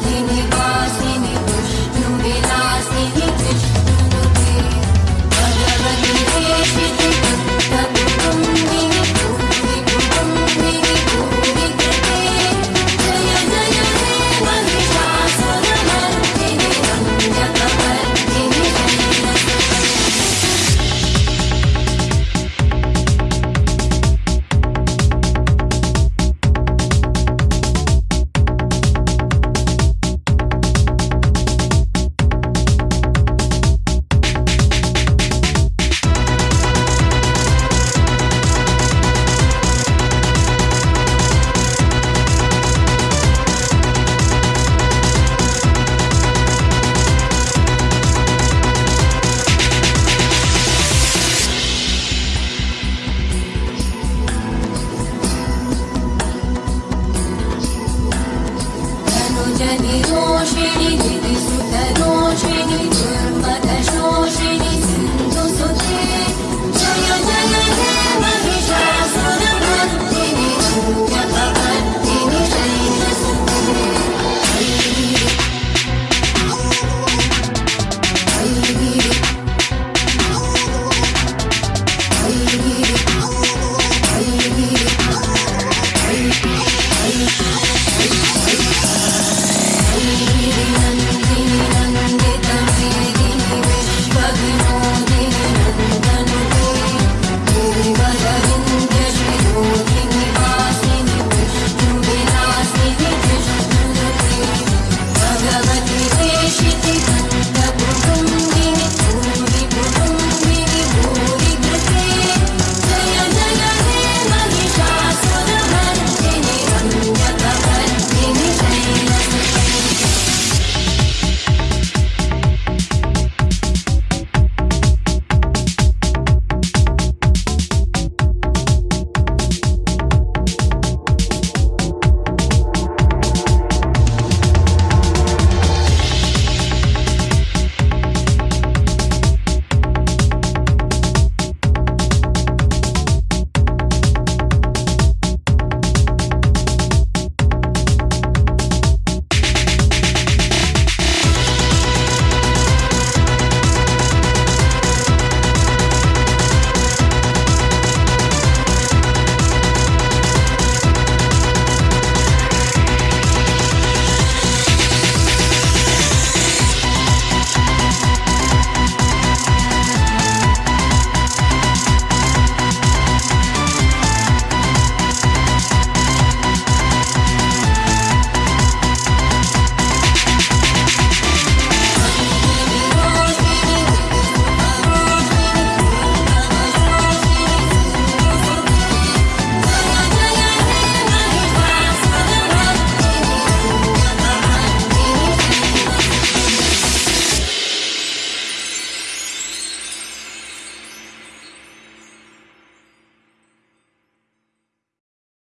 Holy ो शे